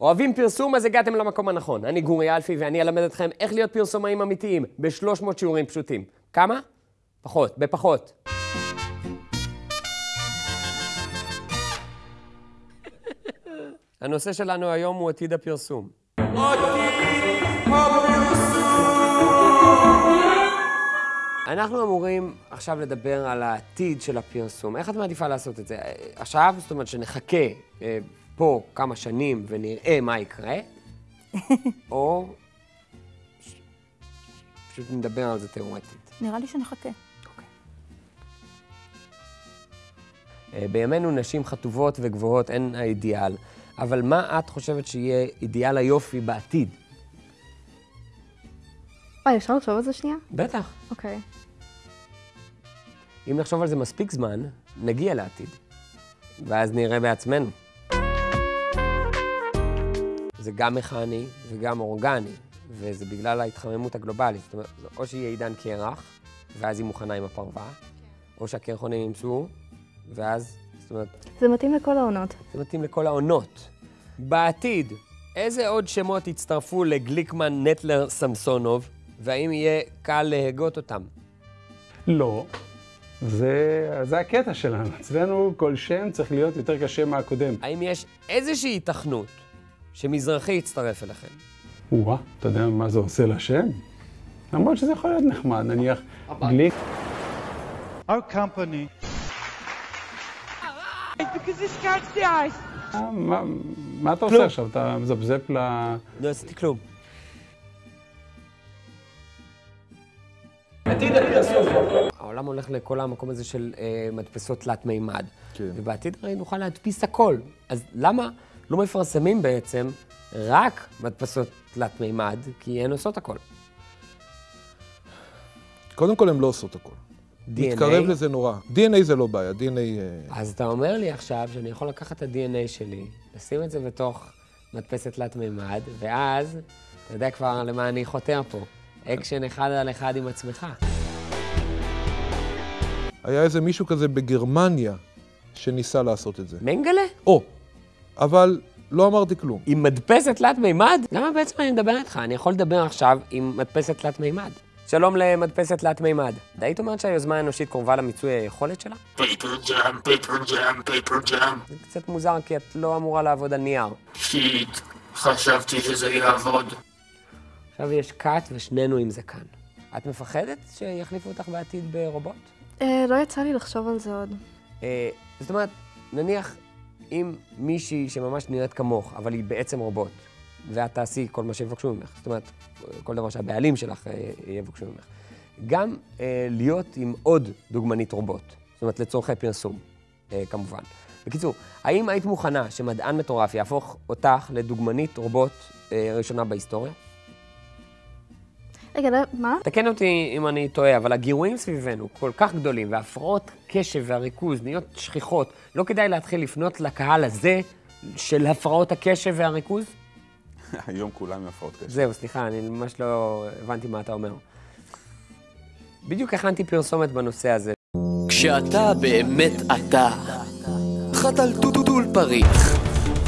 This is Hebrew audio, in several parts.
אוהבים פרסום, אז הגעתם למקום הנכון. אני גורי אלפי ואני אלמד אתכם איך להיות פרסומאים אמיתיים ב-300 שיעורים פשוטים. כמה? פחות, בפחות. הנושא שלנו היום הוא עתיד הפרסום. אנחנו אמורים עכשיו לדבר על העתיד של הפרסום. איך את מעדיפה לעשות את זה? עכשיו, זאת אומרת שנחכה אה, פה כמה שנים ונראה מה יקרה, או ש- פשוט נדבר על זה תיאורטית. נראה לי שנחכה. אה, בימינו נשים חטובות וגבוהות הן האידיאל, אבל מה את חושבת שיהיה אידיאל היופי בעתיד? אוי, אפשר לחשוב על זה שנייה? בטח. אוקיי. אם נחשוב על זה מספיק זמן, נגיע לעתיד. ואז נראה בעצמנו. זה גם מכני וגם אורגני, וזה בגלל ההתחממות הגלובלית. זאת אומרת, או שיהיה עידן קרח, ואז היא מוכנה עם הפרווה, או שהקרחונים ימצאו, ואז, זאת אומרת, זה מתאים לכל העונות. זה מתאים לכל העונות. בעתיד, איזה עוד שמות יצטרפו לגליקמן, נטלר, סמסונוב, והאם יהיה קל להגות אותם? לא. זה, זה הקטע שלנו. אצלנו כל שם צריך להיות יותר קשה מהקודם. האם יש איזושהי היתכנות שמזרחי יצטרף אליכם? וואה, אתה יודע מה זה עושה לשם? למרות שזה יכול להיות נחמד, נניח גליק. Our company because this catch the ice. אה, מה, מה אתה עושה עכשיו? אתה מזפזפ ל... לא עשיתי כלום. העולם הולך לכל המקום הזה של אה, מדפסות תלת מימד. כן. ובעתיד הרי נוכל להדפיס הכל. אז למה לא מפרסמים בעצם רק מדפסות תלת מימד? כי הן עושות הכל. קודם כל, הן לא עושות הכל. DNA? מתקרב לזה נורא. DNA זה לא בעיה, DNA... אה, אז אתה אומר לי עכשיו שאני יכול לקחת את ה-DNA שלי, לשים את זה בתוך מדפסת תלת מימד, ואז, אתה יודע כבר למה אני חותר פה. אקשן אחד על אחד עם עצמך. היה איזה מישהו כזה בגרמניה שניסה לעשות את זה. מנגלה? או, אבל לא אמרתי כלום. עם מדפסת תלת מימד? למה בעצם אני מדבר איתך? אני יכול לדבר עכשיו עם מדפסת תלת מימד. שלום למדפסת תלת מימד. היית אומרת שהיוזמה האנושית קרובה למיצוי היכולת שלה? Paper jam, paper jam, paper jam. זה קצת מוזר כי את לא אמורה לעבוד על נייר. שיט, חשבתי שזה יעבוד. עכשיו יש קאט ושנינו עם זה כאן. את מפחדת שיחליפו אותך בעתיד ברובוט? אה, לא יצא לי לחשוב על זה עוד. אה, זאת אומרת, נניח אם מישהי שממש נראית כמוך, אבל היא בעצם רובוט, ואת תעשי כל מה שיבקשו ממך, זאת אומרת, כל דבר שהבעלים שלך אה, יבקשו ממך. גם אה, להיות עם עוד דוגמנית רובוט, זאת אומרת, לצורכי פרסום, אה, כמובן. בקיצור, האם היית מוכנה שמדען מטורף יהפוך אותך לדוגמנית רובוט אה, ראשונה בהיסטוריה? רגע, לא, מה? תקן אותי אם אני טועה, אבל הגירויים סביבנו כל כך גדולים, והפרעות קשב והריכוז נהיות שכיחות, לא כדאי להתחיל לפנות לקהל הזה של הפרעות הקשב והריכוז? היום כולם עם הפרעות קשב. זהו, סליחה, אני ממש לא הבנתי מה אתה אומר. בדיוק הכנתי פרסומת בנושא הזה. כשאתה באמת אתה. חתל טוטול פריך.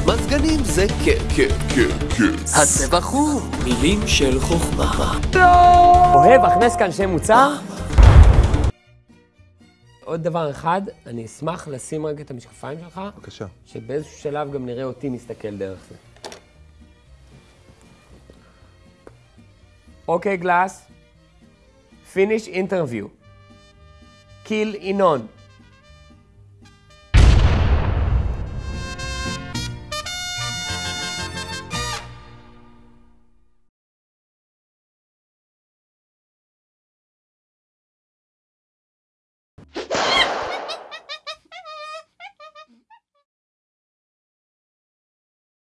מזגנים זה כיף. כיף, כיף, כיף. הצבע חום, מילים של חוכמה. אוהב, הכנס כאן שם מוצר. עוד דבר אחד, אני אשמח לשים רגע את המשקפיים שלך, בבקשה. שבאיזשהו שלב גם נראה אותי מסתכל דרך זה. אוקיי, גלאס. פיניש אינטרוויו. קיל ינון.